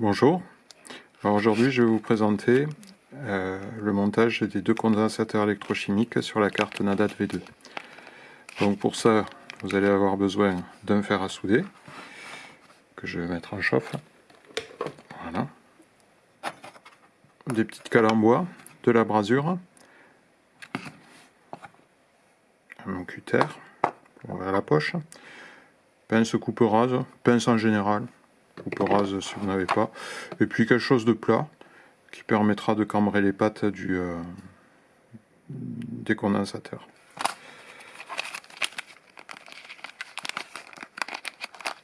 Bonjour, aujourd'hui je vais vous présenter euh, le montage des deux condensateurs électrochimiques sur la carte Nadat V2. Donc pour ça vous allez avoir besoin d'un fer à souder que je vais mettre en chauffe. Voilà. Des petites cales en bois, de la brasure, un cutter pour ouvrir la poche, pince coupe rase, pince en général, coupe rase si vous n'avez pas, et puis quelque chose de plat qui permettra de cambrer les pattes du, euh, des.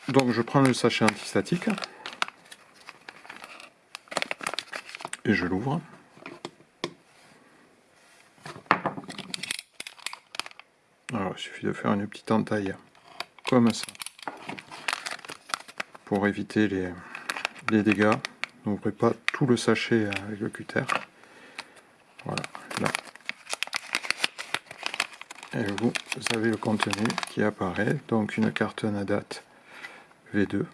Donc je prends le sachet antistatique et je l'ouvre. Alors il suffit de faire une petite entaille comme ça pour éviter les, les dégâts. N'ouvrez pas tout le sachet avec le cutter. Voilà, là. Et vous avez le contenu qui apparaît, donc une carte Nadat V2.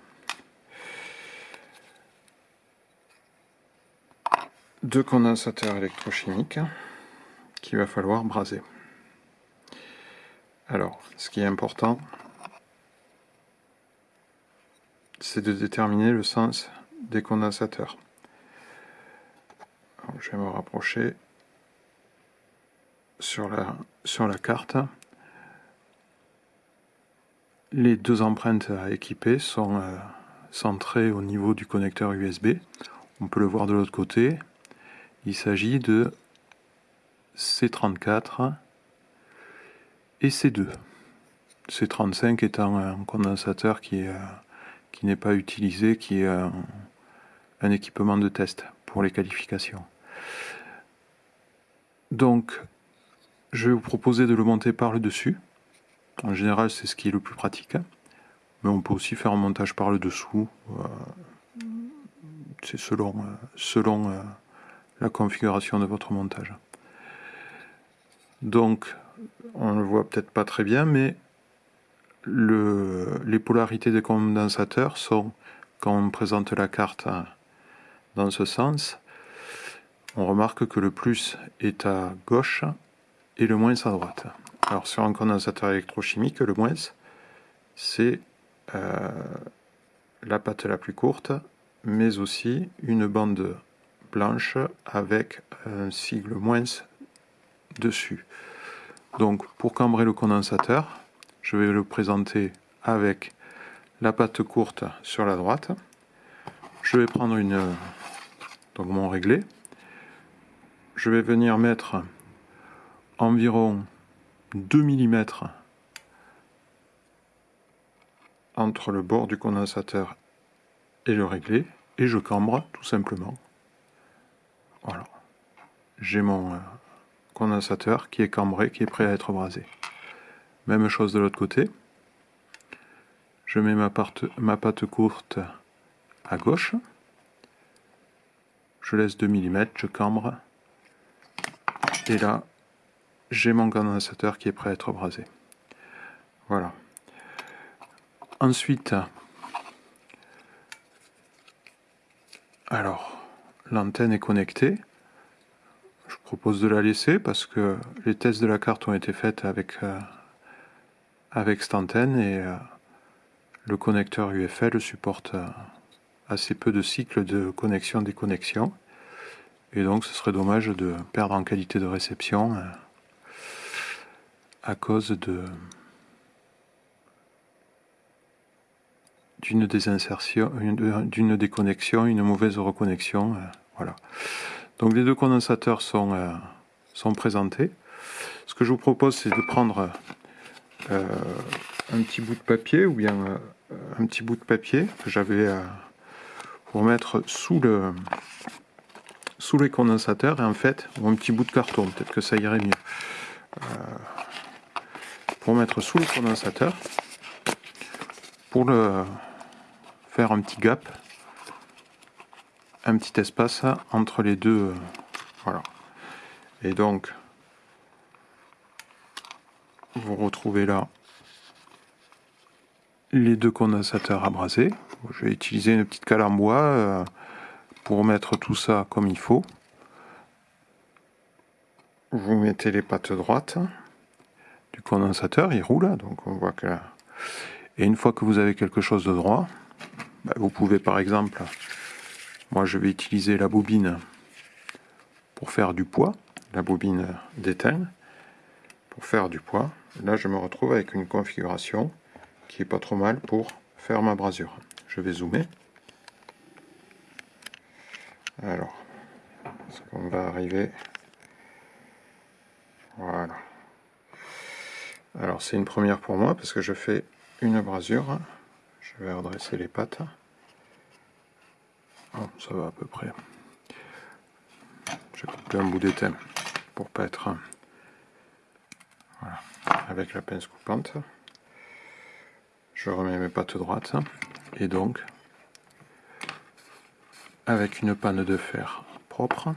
Deux condensateurs électrochimiques qu'il va falloir braser. Alors, ce qui est important, c'est de déterminer le sens des condensateurs. je vais me rapprocher sur la, carte. Les deux empreintes à équiper sont euh, centrées au niveau du connecteur USB. On peut le voir de l'autre côté. Il s'agit de C34 et C2. C35 étant un condensateur qui est qui n'est pas utilisé, qui est un, équipement de test pour les qualifications. Donc, je vais vous proposer de le monter par le dessus. En général, c'est ce qui est le plus pratique. Mais on peut aussi faire un montage par le dessous. Euh, c'est selon, euh, selon euh, la configuration de votre montage. Donc, on ne le voit peut-être pas très bien, mais les polarités des condensateurs sont, quand on présente la carte dans ce sens, on remarque que le plus est à gauche et le moins à droite. Alors sur un condensateur électrochimique, le moins, c'est euh, la patte la plus courte, mais aussi une bande blanche avec un sigle moins dessus. Donc pour cambrer le condensateur, je vais le présenter avec la patte courte sur la droite. Je vais prendre une, donc mon réglé. Je vais venir mettre environ 2 mm entre le bord du condensateur et le réglé et je cambre tout simplement. Voilà. J'ai mon euh, condensateur qui est cambré, qui est prêt à être brasé. Même chose de l'autre côté. Je mets ma, ma pâte courte à gauche. Je laisse 2 mm, je cambre. Et là, j'ai mon condensateur qui est prêt à être brasé. Voilà. Ensuite, alors, l'antenne est connectée. Je propose de la laisser parce que les tests de la carte ont été faits avec euh, avec cette antenne et euh, le connecteur UFL supporte euh, assez peu de cycles de connexion-déconnexion et donc ce serait dommage de perdre en qualité de réception euh, à cause de d'une désinsertion, d'une déconnexion, une mauvaise reconnexion. voilà. Donc les deux condensateurs sont, sont présentés. Ce que je vous propose, c'est de prendre euh, un petit bout de papier ou bien euh, un petit bout de papier que j'avais euh, pour mettre sous le sous les condensateurs. Et en fait ou un petit bout de carton peut-être que ça irait mieux. Pour mettre sous le condensateur pour le faire un petit gap un petit espace entre les deux voilà. Et donc vous retrouvez là les deux condensateurs abrasés. Je vais utiliser une petite cale en bois euh, pour mettre tout ça comme il faut. Vous mettez les pattes droites du condensateur, il roule, donc on voit que... Et une fois que vous avez quelque chose de droit, bah, vous pouvez par exemple, moi je vais utiliser la bobine pour faire du poids, la bobine d'étain, pour faire du poids. Là je me retrouve avec une configuration qui est pas trop mal pour faire ma brasure. Je vais zoomer. Alors, est-ce qu'on va arriver? Voilà. Alors c'est une première pour moi parce que je fais une brasure. Je vais redresser les pattes. Oh, ça va à peu près. J'ai coupé un bout d'étain pour pas être voilà. Avec la pince coupante. Je remets mes pattes droites et donc avec une panne de fer propre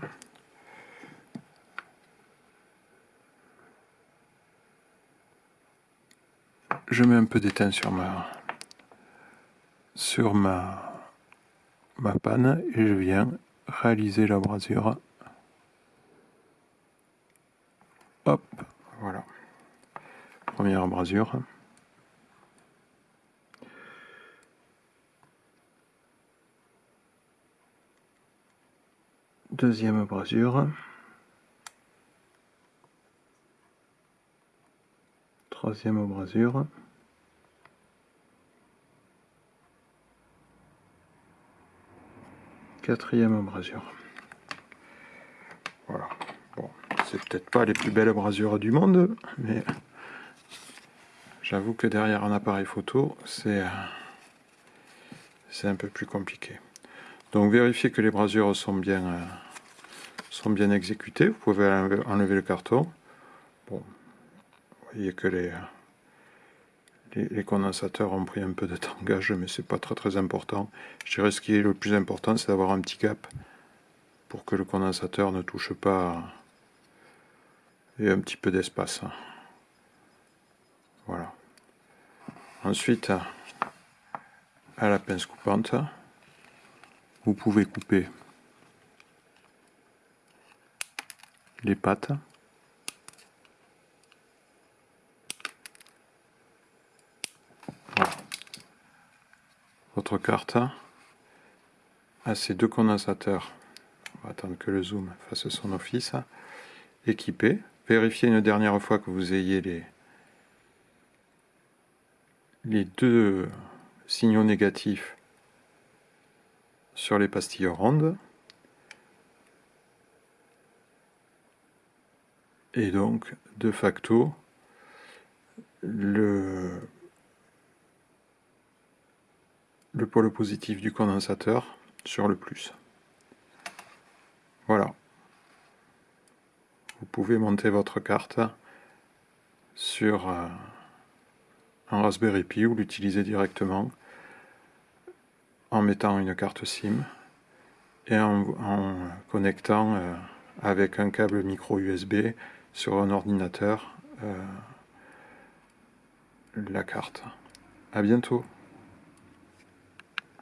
je mets un peu d'étain sur ma sur ma ma panne et je viens réaliser la brasure. Hop voilà première brasure deuxième brasure troisième brasure quatrième brasure. Voilà. Bon, c'est peut-être pas les plus belles brasures du monde, mais j'avoue que derrière un appareil photo, c'est c'est un peu plus compliqué. Donc vérifiez que les brasures sont bien euh, sont bien exécutées. Vous pouvez enlever le carton. Bon, vous voyez que les les, condensateurs ont pris un peu de tangage, mais c'est pas très très important. Je dirais ce qui est le plus important, c'est d'avoir un petit gap pour que le condensateur ne touche pas et un petit peu d'espace. Voilà. Ensuite, à la pince coupante, vous pouvez couper les pattes. votre carte a ces deux condensateurs. On va attendre que le zoom fasse son office. Équipé. Vérifiez une dernière fois que vous ayez les, les deux signaux négatifs sur les pastilles rondes. Et donc, de facto, le le pôle positif du condensateur sur le plus. Voilà. Vous pouvez monter votre carte sur euh, Raspberry Pi ou l'utiliser directement en mettant une carte SIM et en, connectant euh, avec un câble micro USB sur un ordinateur euh, la carte. A bientôt